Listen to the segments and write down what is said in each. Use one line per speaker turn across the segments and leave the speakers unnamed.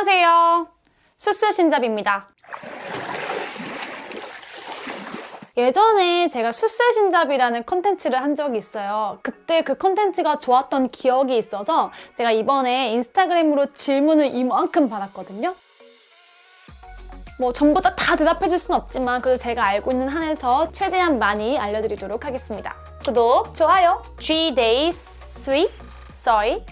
안녕하세요. 수스신잡입니다. 예전에 제가 수스신잡이라는 컨텐츠를 한 적이 있어요. 그때 그 컨텐츠가 좋았던 기억이 있어서 제가 이번에 인스타그램으로 질문을 이만큼 받았거든요. 뭐 전부 다, 다 대답해줄 순 없지만 그래도 제가 알고 있는 한에서 최대한 많이 알려드리도록 하겠습니다. 구독, 좋아요, G-Days Sweet Soy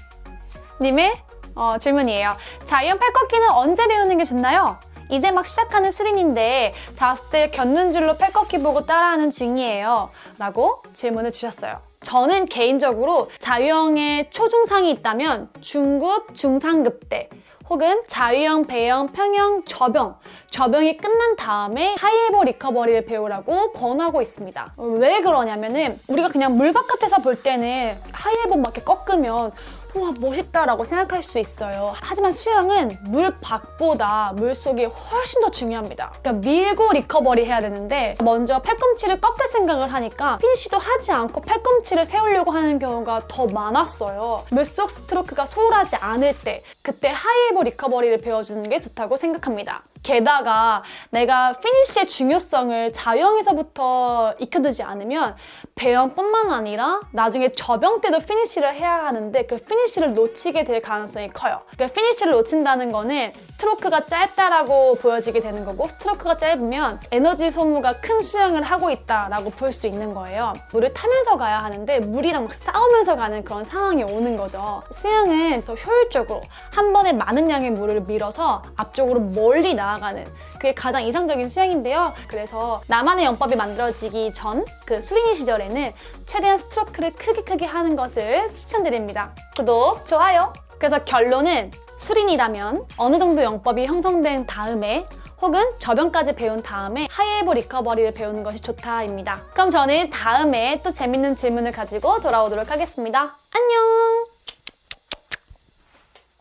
님의 어, 질문이에요. 자유형 팔꺾기는 언제 배우는 게 좋나요? 이제 막 시작하는 수린인데 자습 겪는 줄로 팔꺾기 보고 따라하는 중이에요. 라고 질문을 주셨어요. 저는 개인적으로 자유형의 초중상이 있다면 중급, 중상급 때 혹은 자유형, 배형, 평형, 저병 저병이 끝난 다음에 하이에버 리커버리를 배우라고 권하고 있습니다. 왜 그러냐면은 우리가 그냥 물 바깥에서 볼 때는 하이에버 막 이렇게 꺾으면 우와 멋있다라고 생각할 수 있어요. 하지만 수영은 물 밖보다 물 속이 훨씬 더 중요합니다. 그러니까 밀고 recovery 해야 되는데 먼저 팔꿈치를 꺾을 생각을 하니까 피니쉬도 하지 않고 팔꿈치를 세우려고 하는 경우가 더 많았어요. 물속 스트로크가 소홀하지 않을 때 그때 high elbow recovery를 배워주는 게 좋다고 생각합니다. 게다가 내가 피니쉬의 중요성을 자유형에서부터 익혀두지 않으면 배영뿐만 아니라 나중에 접영 때도 피니쉬를 해야 하는데 그 피니쉬를 놓치게 될 가능성이 커요. 그러니까 피니쉬를 놓친다는 거는 스트로크가 짧다라고 보여지게 되는 거고 스트로크가 짧으면 에너지 소모가 큰 수영을 하고 있다라고 볼 수 있는 거예요. 물을 타면서 가야 하는데 물이랑 막 싸우면서 가는 그런 상황이 오는 거죠. 수영은 더 효율적으로 한 번에 많은 양의 물을 밀어서 앞쪽으로 멀리 나아 가는 그게 가장 이상적인 수영인데요. 그래서 나만의 영법이 만들어지기 전 그 수린이 시절에는 최대한 스트로크를 크게 크게 하는 것을 추천드립니다. 구독, 좋아요! 그래서 결론은 수린이라면 어느 정도 영법이 형성된 다음에 혹은 저변까지 배운 다음에 하이에버 리커버리를 배우는 것이 좋다입니다. 그럼 저는 다음에 또 재밌는 질문을 가지고 돌아오도록 하겠습니다. 안녕!